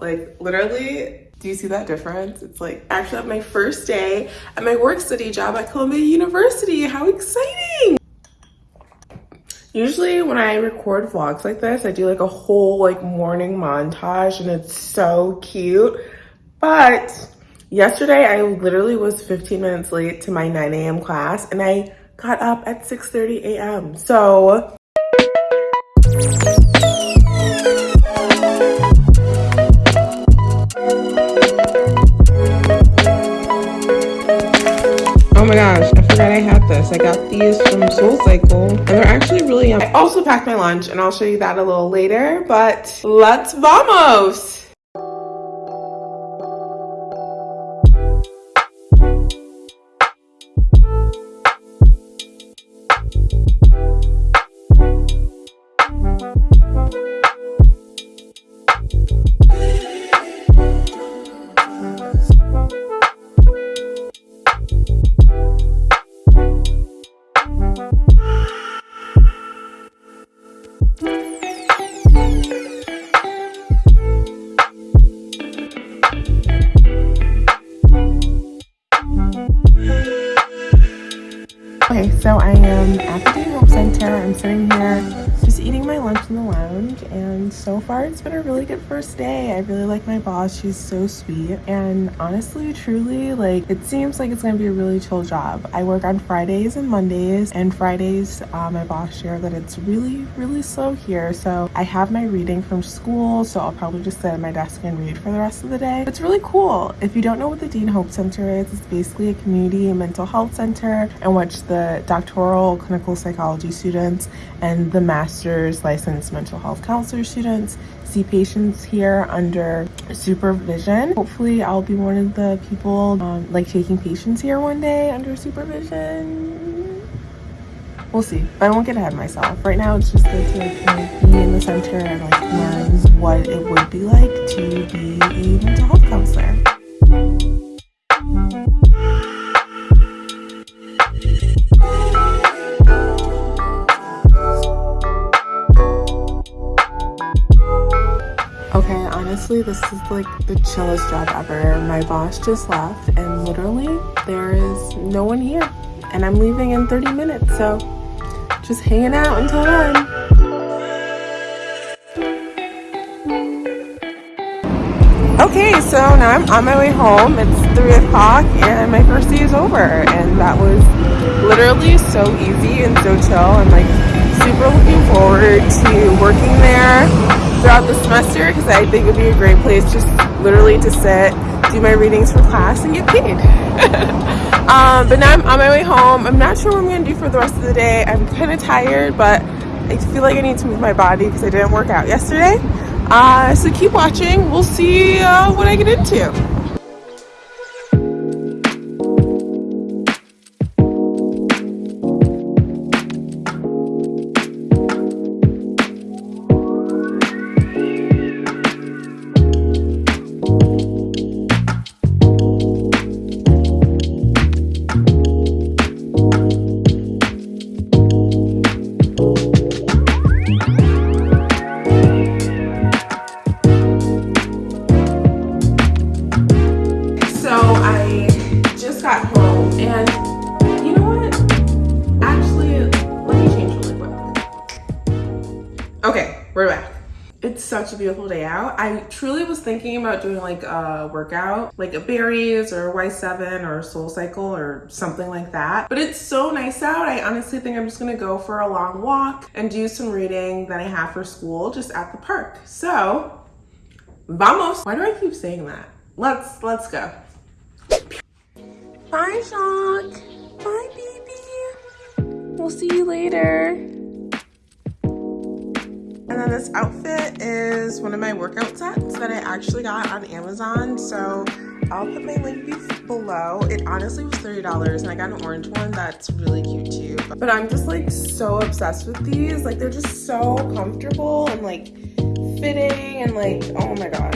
Like literally, do you see that difference? It's like actually my first day at my work study job at Columbia University. How exciting! Usually when I record vlogs like this, I do like a whole like morning montage and it's so cute. But yesterday I literally was 15 minutes late to my 9 a.m. class and I got up at 6.30 a.m. So I had this. I got these from SoulCycle and they're actually really yummy. I also packed my lunch and I'll show you that a little later, but let's vamos! The Hope Center. I'm sitting here just eating my lunch in the lounge and so far it's been a really good first day. I really like my boss. She's so sweet and honestly, truly, like it seems like it's gonna be a really chill job. I work on Fridays and Mondays and Fridays uh, my boss shared that it's really, really slow here. So I have my reading from school so I'll probably just sit at my desk and read for the rest of the day. It's really cool. If you don't know what the Dean Hope Center is, it's basically a community mental health center in which the doctoral clinical psychology students and the master's licensed mental health counselor students see patients here under supervision. Hopefully I'll be one of the people um, like taking patients here one day under supervision. We'll see, but I won't get ahead of myself. Right now it's just good to like, be in the center and like learn what it would be like to be a mental health counselor. Honestly, this is like the chillest job ever. My boss just left and literally there is no one here. And I'm leaving in 30 minutes, so just hanging out until then. Okay, so now I'm on my way home. It's 3 o'clock and my first day is over. And that was literally so easy and so chill. I'm like super looking forward to working there throughout the semester because I think it would be a great place just literally to sit, do my readings for class, and get paid. um, but now I'm on my way home. I'm not sure what I'm going to do for the rest of the day. I'm kind of tired, but I feel like I need to move my body because I didn't work out yesterday. Uh, so keep watching. We'll see uh, what I get into. A beautiful day out. I truly was thinking about doing like a workout, like a Barry's or Y7 or Soul Cycle or something like that. But it's so nice out. I honestly think I'm just gonna go for a long walk and do some reading that I have for school just at the park. So, vamos. Why do I keep saying that? Let's, let's go. Bye, Shock. Bye, baby. We'll see you later. And then this outfit is one of my workout sets that I actually got on Amazon. So I'll put my link below. It honestly was $30 and I got an orange one that's really cute too. But I'm just like so obsessed with these. Like they're just so comfortable and like fitting and like, oh my God.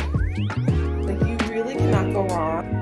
Like you really cannot go wrong.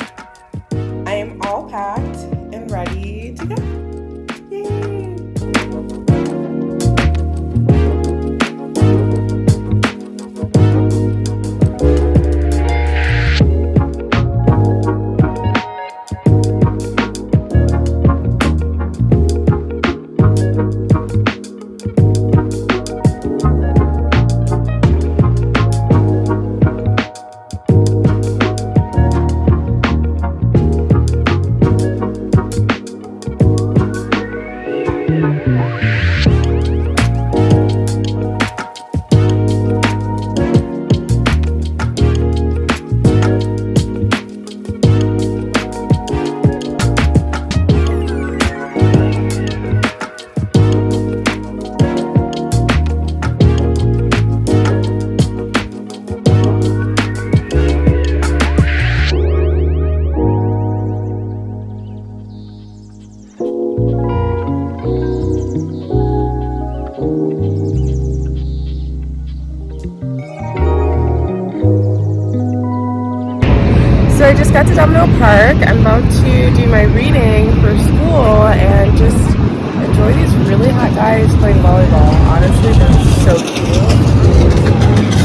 Just got to Domino Park. I'm about to do my reading for school and just enjoy these really hot guys playing volleyball. Honestly, they're so cute.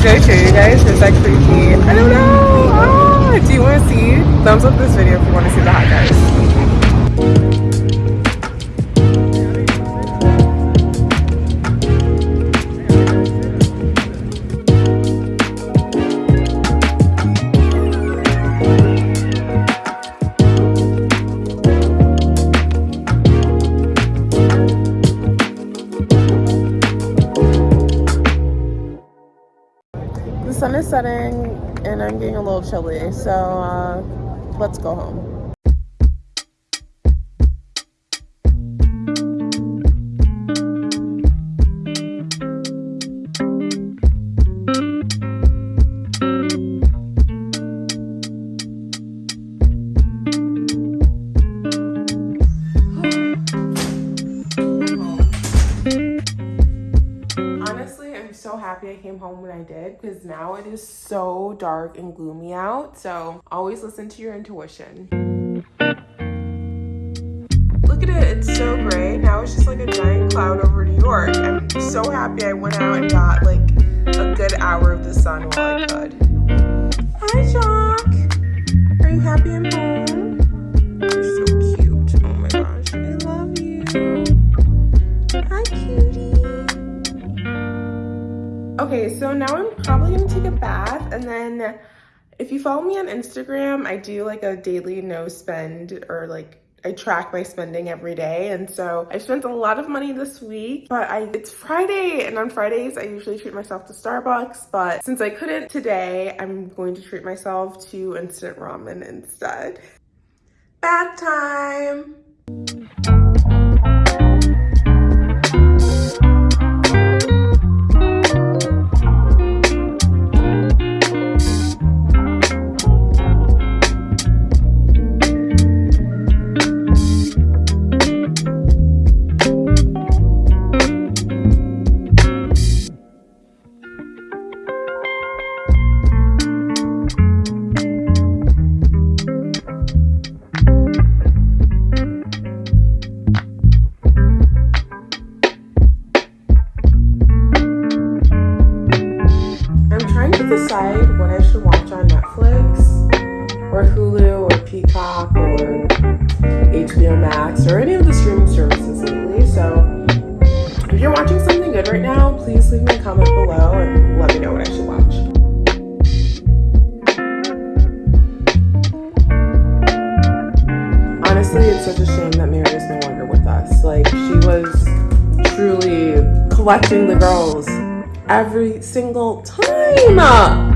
Should I show you guys? Is that creepy? I don't know. Ah, do you want to see? Thumbs up this video if you want to see the hot guys. Setting and I'm getting a little chilly, so uh, let's go home. Mm-hmm. Honestly, I'm so happy I came home when I did because now it is so dark and gloomy out. So always listen to your intuition. Look at it, it's so gray. Now it's just like a giant cloud over New York. I'm so happy I went out and got like a good hour of the sun while I could. So now I'm probably gonna take a bath and then if you follow me on Instagram, I do like a daily no spend or like I track my spending every day. And so I spent a lot of money this week, but I it's Friday and on Fridays I usually treat myself to Starbucks. But since I couldn't today, I'm going to treat myself to instant ramen instead. Bath time. Should watch on Netflix or Hulu or Peacock or HBO Max or any of the streaming services lately. So if you're watching something good right now, please leave me a comment below and let me know what I should watch. Honestly, it's such a shame that Mary is no longer with us. Like, she was truly collecting the girls every single time.